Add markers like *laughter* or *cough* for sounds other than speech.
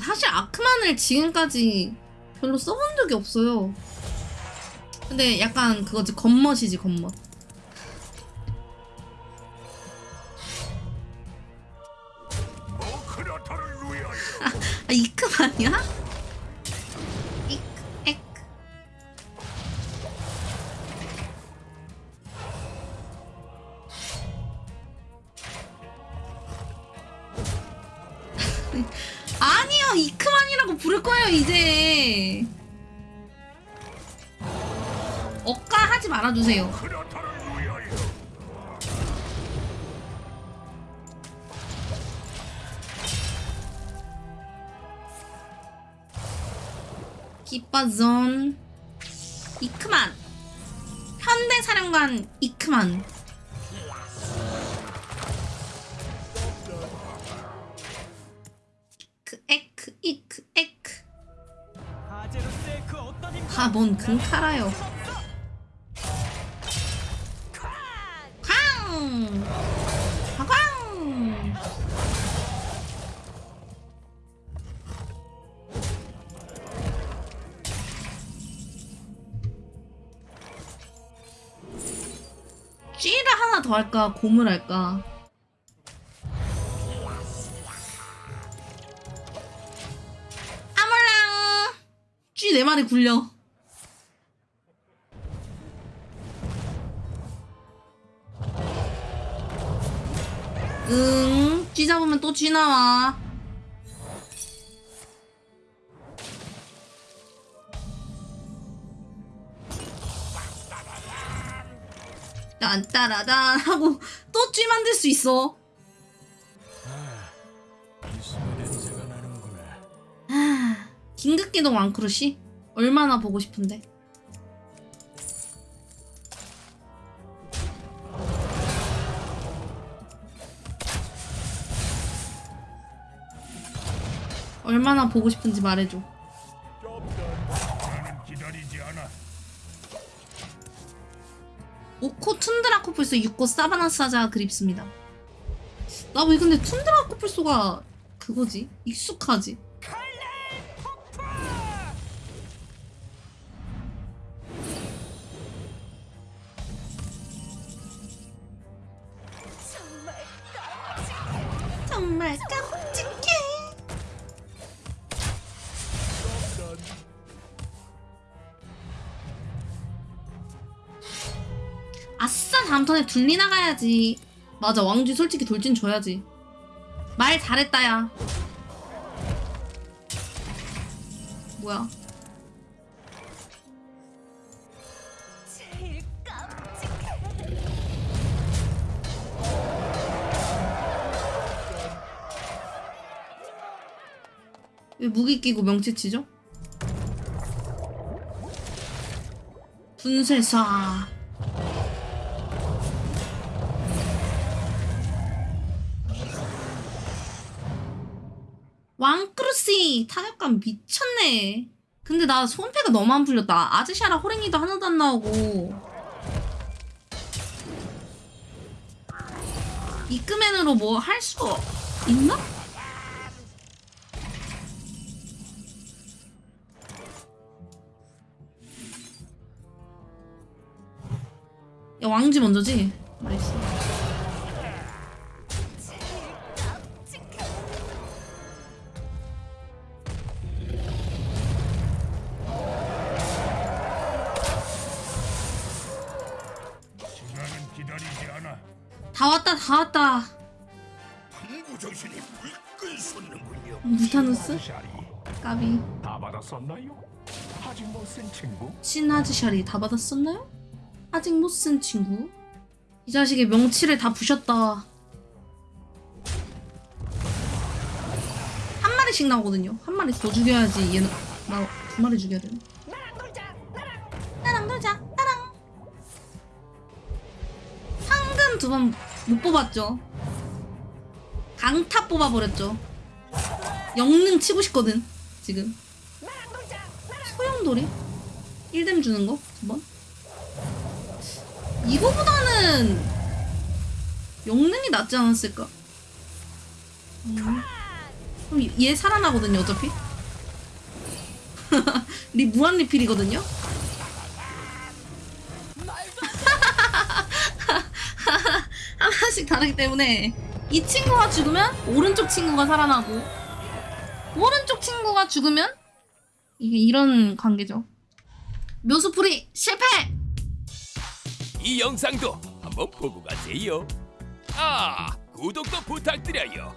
아, 사실 아크만을 지금까지 별로 써본 적이 없어요. 근데 약간 그거지 겉멋이지 겉멋. 위하여 *laughs* 아 이크만이야? 이크 에크. *laughs* 아니 요 이크만이라고 부를 거예요 이제. 억까 하지 말아주세요. 기빠존 이크만 현대사령관 이크만 다뭔 금카라요 쾅! 쾅! 쥐를 하나 더 할까? 곰을 할까? 아몰랑! 쥐네 마리 굴려. 응, 쥐 잡으면 또 쥐 나와. 딴따라단 하고 또 쥐 만들 수 있어. 긴급기동 왕크루시? 얼마나 보고 싶은데. 얼마나 보고 싶은지 말해줘. 오코 툰드라 코뿔소 6고 사바나 사자 그립습니다. 나 왜 근데 툰드라 코뿔소가 그거지? 익숙하지? 정말 깜 아싸 다음 턴에 둘리 나가야지. 맞아 왕쥐 솔직히 돌진 줘야지. 말 잘했다 야. 뭐야? 왜 무기 끼고 명치 치죠? 분쇄사 크루시 타격감 미쳤네 근데 나 손패가 너무 안 풀렸다 아즈샤라 호랭이도 하나도 안 나오고 이끄맨으로 뭐 할수 있나? 야 왕지 먼저지? 나이스 기다리지 않아 다 왔다 다 왔다 탐구 정신이 불끈 솟는군요 무타누스? 샤리 까비 다 받았었나요? 아직 못 쓴 친구? 신하즈샤리 다 받았었나요? 아직 못 쓴 친구? 이 자식의 명치를 다 부셨다 한 마리씩 나오거든요 한 마리 더 죽여야지 얘는 나 두 마리 죽여야 되네 두 번 못 뽑았죠 강타 뽑아버렸죠 영능 치고 싶거든 지금 소용돌이? 1뎀 주는 거? 두 번? 이거보다는 영능이 낫지 않았을까? 음. 그럼 얘 살아나거든요 어차피 *laughs* 리 무한 리필이거든요 하나씩 다르기 때문에 이 친구가 죽으면 오른쪽 친구가 살아나고 오른쪽 친구가 죽으면 이게 이런 관계죠 묘수풀이 실패 이 영상도 한번 보고 가세요. 아, 구독도 부탁드려요.